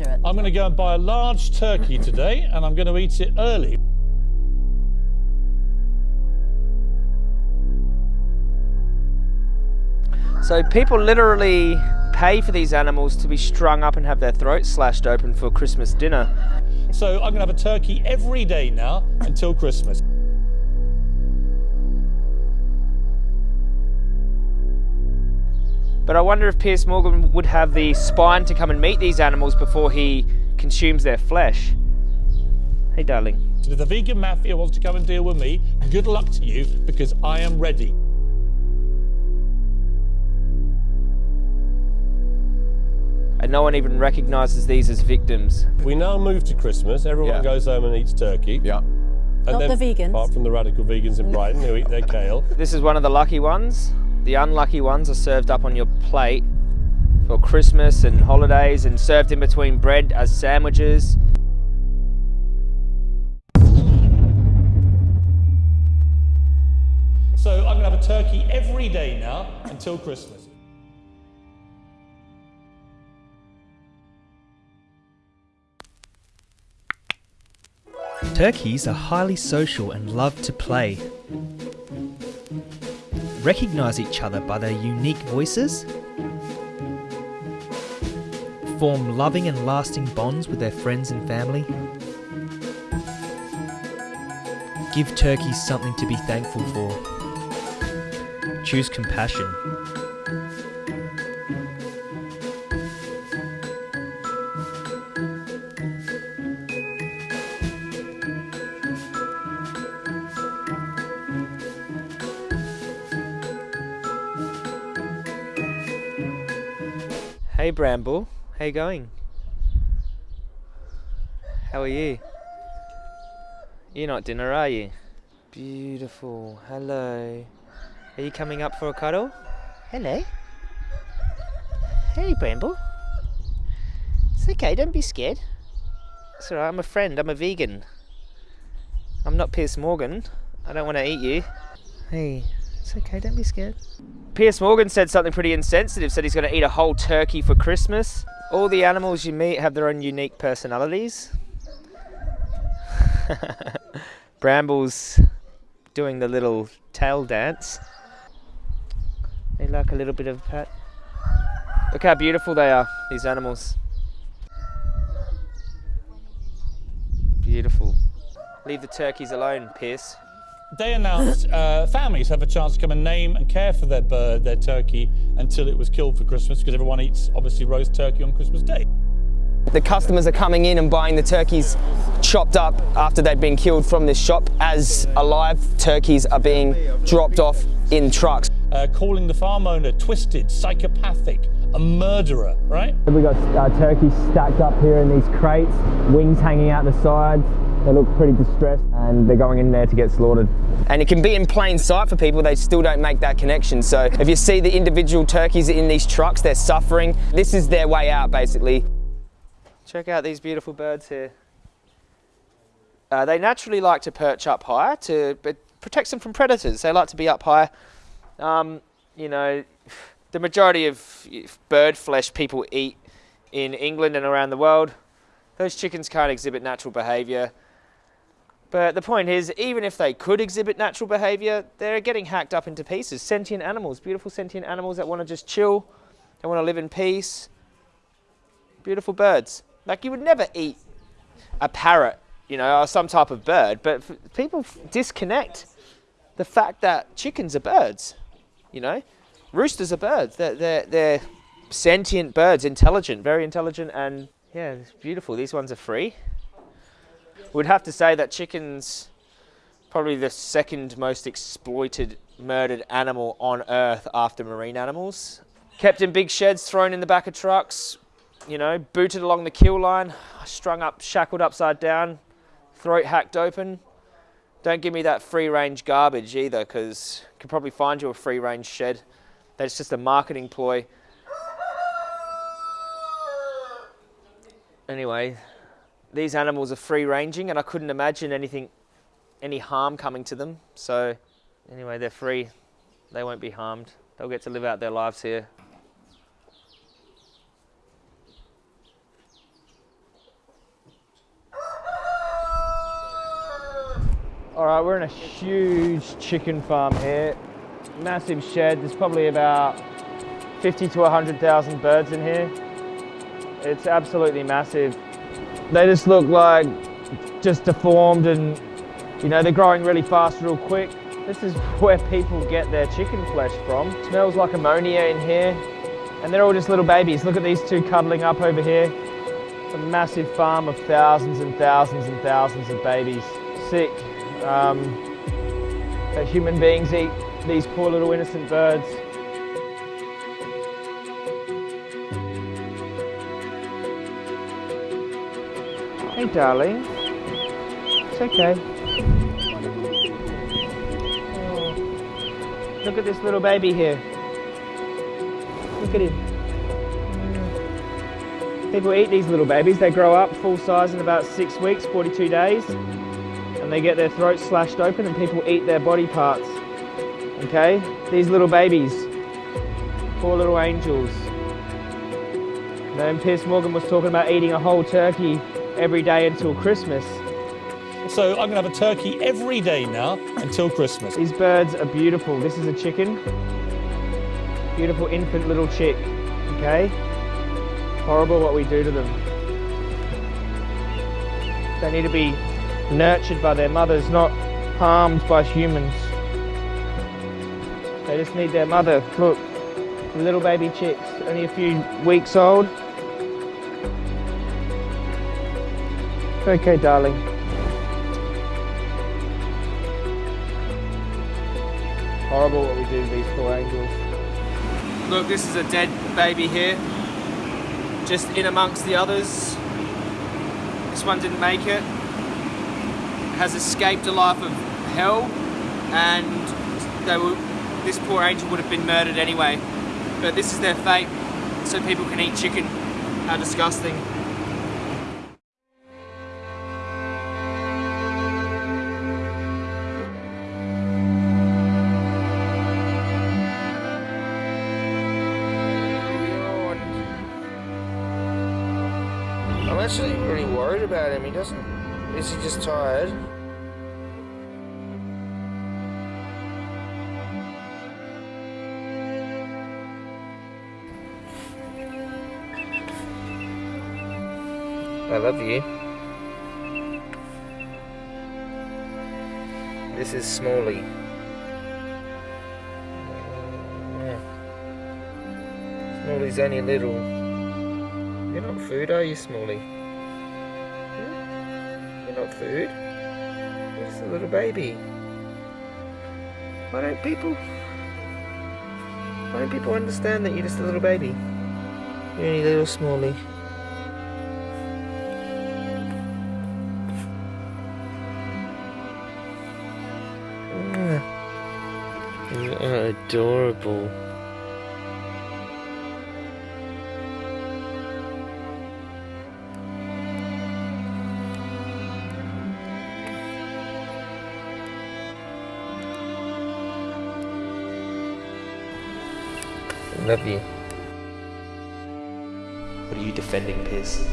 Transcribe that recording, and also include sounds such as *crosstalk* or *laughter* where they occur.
murder. I'm going to go and buy a large turkey today and I'm going to eat it early. So people literally pay for these animals to be strung up and have their throats slashed open for Christmas dinner. So I'm going to have a turkey every day now until Christmas. But I wonder if Piers Morgan would have the spine to come and meet these animals before he consumes their flesh. Hey, darling. So if the vegan mafia wants to come and deal with me, good luck to you because I am ready. And no one even recognises these as victims. We now move to Christmas. Everyone Yeah. goes home and eats turkey. Yeah. And Not the vegans. Apart from the radical vegans in Brighton who eat their kale. *laughs* This is one of the lucky ones. The unlucky ones are served up on your plate for Christmas and holidays and served in between bread as sandwiches. So I'm going to have a turkey every day now until Christmas. Turkeys are highly social and love to play. Recognize each other by their unique voices. Form loving and lasting bonds with their friends and family. Give turkeys something to be thankful for. Choose compassion. Hey Bramble, how you going? How are you? You're not dinner, are you? Beautiful. Hello. Are you coming up for a cuddle? Hello. Hey Bramble. It's okay, don't be scared. It's alright, I'm a friend, I'm a vegan. I'm not Piers Morgan. I don't want to eat you. Hey, it's okay, don't be scared. Piers Morgan said something pretty insensitive, said he's going to eat a whole turkey for Christmas. All the animals you meet have their own unique personalities. *laughs* Bramble's doing the little tail dance. They like a little bit of a pat. Look how beautiful they are, these animals. Beautiful. Leave the turkeys alone, Piers. They announced uh, families have a chance to come and name and care for their bird, their turkey, until it was killed for Christmas, because everyone eats obviously roast turkey on Christmas Day. The customers are coming in and buying the turkeys chopped up after they've been killed from this shop as alive turkeys are being dropped off in trucks. Uh, calling the farm owner twisted, psychopathic, a murderer, right? We've got uh, turkeys stacked up here in these crates, wings hanging out the sides. They look pretty distressed and they're going in there to get slaughtered. And it can be in plain sight for people, they still don't make that connection. So if you see the individual turkeys in these trucks, they're suffering. This is their way out basically. Check out these beautiful birds here. Uh, they naturally like to perch up high to it protects them from predators. They like to be up high. Um, you know, the majority of bird flesh people eat in England and around the world. Those chickens can't exhibit natural behaviour. But the point is, even if they could exhibit natural behaviour, they're getting hacked up into pieces. Sentient animals, beautiful sentient animals that want to just chill, they want to live in peace. Beautiful birds. Like you would never eat a parrot, you know, or some type of bird, but people disconnect the fact that chickens are birds, you know. Roosters are birds. They're, they're, they're sentient birds, intelligent, very intelligent, and yeah, it's beautiful. These ones are free. We'd have to say that chickens probably the second most exploited, murdered animal on earth after marine animals. Kept in big sheds, thrown in the back of trucks, you know, booted along the kill line, strung up, shackled upside down, throat hacked open. Don't give me that free range garbage either, because could probably find you a free range shed. That's just a marketing ploy. Anyway, these animals are free ranging and I couldn't imagine anything, any harm coming to them. So anyway, they're free. They won't be harmed. They'll get to live out their lives here. All right, we're in a huge chicken farm here. Massive shed, there's probably about 50 to 100,000 birds in here. It's absolutely massive. They just look like just deformed and you know, they're growing really fast, real quick. This is *laughs* where people get their chicken flesh from. smells like ammonia in here. And they're all just little babies. Look at these two cuddling up over here. It's a massive farm of thousands and thousands and thousands of babies. Sick. Um, that human beings eat these poor little innocent birds. Hey darling, it's okay. Oh. Look at this little baby here. Look at him. Mm. People eat these little babies. They grow up full size in about six weeks, 42 days, and they get their throats slashed open and people eat their body parts. Okay? These little babies. Poor little angels. Then Piers Morgan was talking about eating a whole turkey every day until Christmas. So I'm going to have a turkey every day now until Christmas. These birds are beautiful. This is a chicken. Beautiful infant little chick. Okay? Horrible what we do to them. They need to be nurtured by their mothers, not harmed by humans. They just need their mother. Look, little baby chicks, only a few weeks old. Okay, darling. Horrible what we do these poor angels. Look, this is a dead baby here. Just in amongst the others. This one didn't make it. Has escaped a life of hell and they were, this poor angel would have been murdered anyway. But this is their fate, so people can eat chicken. How disgusting. About him. He doesn't. Is he just tired? I love you. This is Smalley. Yeah. Smalley's only little. You're not food, are you, Smalley? Hmm? Food? Just a little baby. Why don't people... Why don't people understand that you're just a little baby? You're only little Smalley. Mm. Adorable. Love you. What are you defending, Piers?